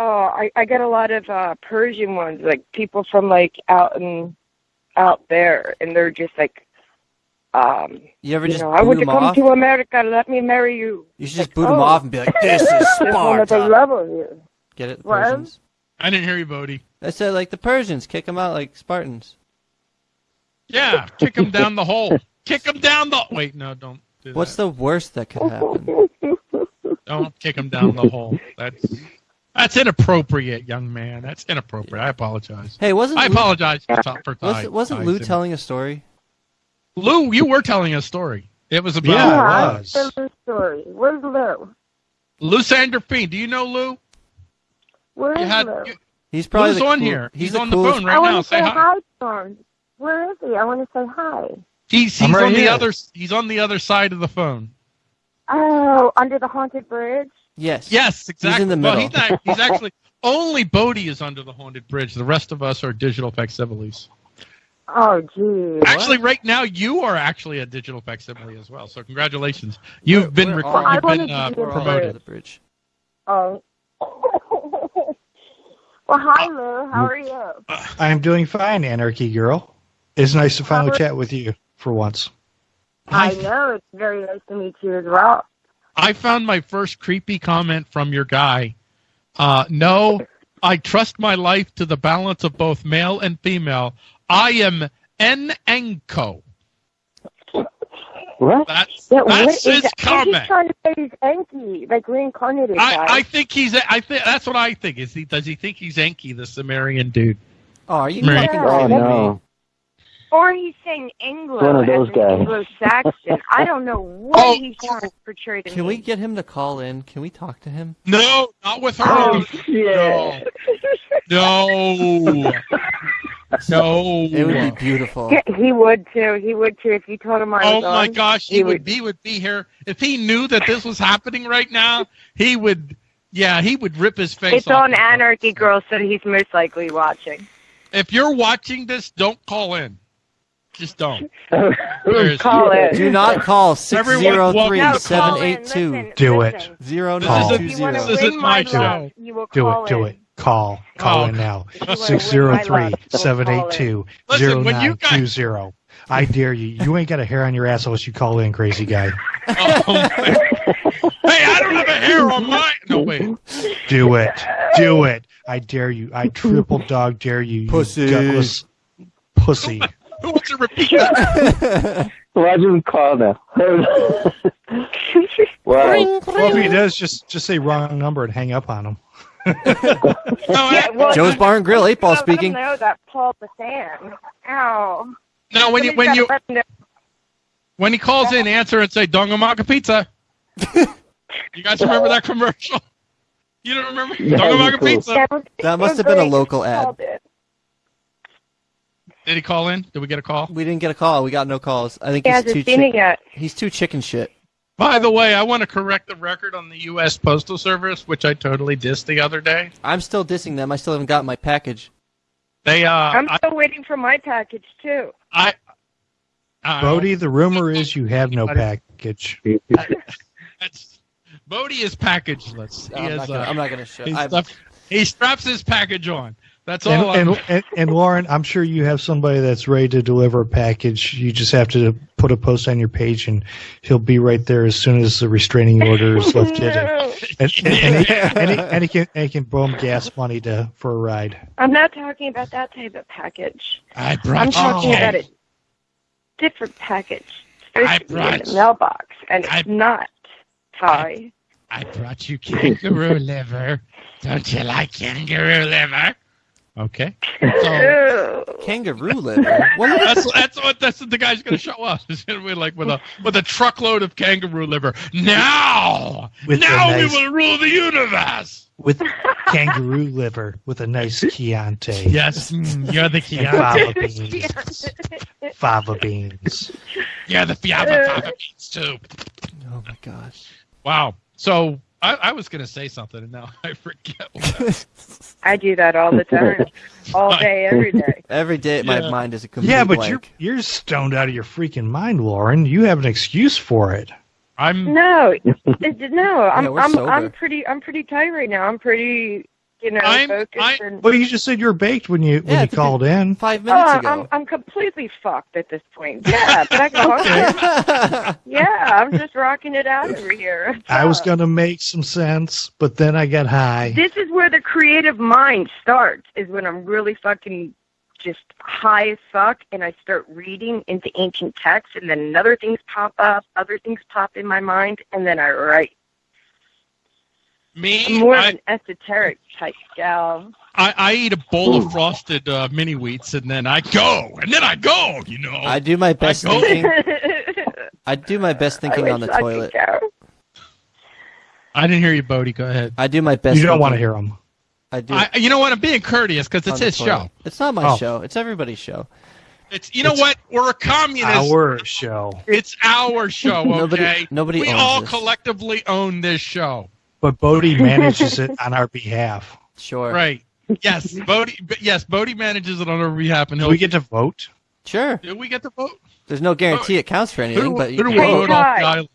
Oh, I I get a lot of uh Persian ones, like people from like out in out there, and they're just like, um, You ever you just know, I boot want to come off? to America. Let me marry you. You should just Like, boot them oh, off and be like, "This is There's another Sparta." level here. Get it, the What? Persians. I didn't hear you, Bodie. I said like the Persians, kick them out like Spartans. Yeah, kick them down the hole. Kick them down the. Wait, no, don't do What's that. the worst that could happen? Don't kick them down the hole. That's that's inappropriate, young man. That's inappropriate. I apologize. Hey, wasn't I Lou- apologize for, t- for Was, ties- wasn't Lou ties telling a story? Lou, you were telling a story. It was about Yeah, I I was. tell the story. Where's Lou? Lou Sanderfine. Do you know Lou? Where You is had Lou? you, He's probably Lou's the on cool- here. He's, He's the on the coolest- phone I right want now. to Say say hi. hi to. Where is he? I want to say hi. He's he's right on the other he's on the other side of the phone. Oh, under the haunted bridge. Yes. Yes, exactly. He's in the Well, middle. he's not. He's actually only Bodie is under the haunted bridge. The rest of us are digital facsimiles. Oh, geez. Actually, right now you are actually a digital facsimile as well. So congratulations, you've We're- been we're rec- all- I you've wanted been to uh, be We're under promoted. the bridge. Oh. well, hi, Lou. How are you? I am doing fine, Anarchy Girl. It's nice to finally chat with you for once. I know. It's very nice to meet you as well. I found my first creepy comment from your guy. Uh, no, I trust my life to the balance of both male and female. I am en anko. What? That's Yeah, that's is his that? I think comment. he's trying to say he's Enki, like reincarnated guy. I, I think he's. I think that's what I think. Is he? Does he think he's Enki, the Sumerian dude? Oh, are you Right. fucking Oh, kidding no. Me? or he's saying Anglo One of those guys. an Anglo-Saxon. I don't know what Oh. he's trying to portray to Can me. we get him to call in? Can we talk to him? No, not with her. Oh, yeah. No. No. It would be beautiful. Yeah, he would too. He would too if you told him I Oh my on. gosh, he, he would would- be would be here if he knew that this was happening right now. He would, yeah, he would rip his face. It's off. on Anarchy Girl, so he's most likely watching. If you're watching this, don't call in. Just don't. Call in. Do not call Everyone walk- 603 No, No, call in. 782 Listen, Do it. listen. This is a- If you want to This 0220. is win my my show. love, you will Do call it. Do in. it. Call. Call Oh. in now. If you wanna win my 603 love, you'll 782 Listen, when you guys- 0920. I dare you. You ain't got a hair on your ass unless you call in, crazy guy. Oh, hey, I don't have a hair on my. No wait. Do it. Do it. I dare you. I triple dog dare you. you Pussy. gutless pussy. Who wants to repeat that? Watch him call now. wow. Well, if he does, just just say wrong number and hang up on him. No, Yeah, well, Joe's Bar and Grill, eight ball speaking. know that Paul Bassan. Ow. no, when you when you gotta let him know. when he calls in, answer and say "Dongamaka Pizza." you guys remember that commercial? You don't remember Yeah, Dongamaka cool. Pizza? That, was- That must have been a local ad. Called. Did he call in? Did we get a call? We didn't get a call. We got no calls. I think He he's hasn't too seen it yet. he's too chicken shit. By the way, I want to correct the record on the U.S. Postal Service, which I totally dissed the other day. I'm still dissing them. I still haven't got my package. They, uh, I'm I, still waiting for my package too. I, uh, Bodie, the rumor is you have no package. that's, Bodie is packageless. He I'm, is, not gonna, uh, I'm not gonna show. he, stuff- he straps his package on. That's And, all. I'm- and, and, and Lauren, I'm sure you have somebody that's ready to deliver a package. You just have to put a post on your page, and he'll be right there as soon as the restraining order is lifted. and, No, and, and, and, he, and, he, and he can and he can boom gas money to for a ride. I'm not talking about that type of package. I brought I'm talking cake. about a different package. It's I supposed to be in brought- the mailbox, and it's not. Ty. I brought you kangaroo liver. Don't you like kangaroo liver? Okay. So kangaroo liver. What is that's that's what that's what the guy's going to show us. He's going to be like with a with a truckload of kangaroo liver. Now, With now a we will rule the universe. with kangaroo liver with a nice Chianti. Yes, mm, you're the And Chianti. fava beans. Fava beans. You're the Fiaba Fava beans too. Oh my gosh. Wow. So I, I was going to say something and now I forget. What I do that all the time, all day, every day. Every day, my Yeah. mind is a complete Yeah, but blank. you're you're stoned out of your freaking mind, Lauren. You have an excuse for it. I'm No, it- no, I'm Yeah, I'm. I'm pretty I'm pretty tight right now. I'm pretty you know, I'm- focused I- and. Well, you just said you're baked when you when Yeah, you called in. five oh, minutes ago. I'm I'm completely fucked at this point. Yeah, but I go hungry. Yeah, I'm just rocking it out over here. What's I was uh, gonna make some sense, but then I got high. This is where the creative mind starts. Is when I'm really fucking just high as fuck, and I start reading into ancient texts, and then other things pop up, other things pop in my mind, and then I write. I'm Me, more of an esoteric type gal. I, I eat a bowl of frosted uh, mini wheats and then I go, and then I go. You know, I do my best go- thinking. I do my best thinking on the I toilet. I didn't hear you, Bodie. Go ahead. I do my best. You don't want to hear them. I do. I, you know what? I'm being courteous because it's his toilet. show. It's not my Oh. show. It's everybody's show. It's you know It's what? We're a communist. Our show, It's our show. Okay. Nobody- nobody we owns all this. collectively own this show. But Bodie manages it on our behalf. Sure. Right. Yes, Bodie. Yes, Bodie manages it on our behalf, and Do he'll. we get to vote? Sure. do we get to vote? There's no guarantee it counts for anything, Who, but who you do can we vote. vote off the island?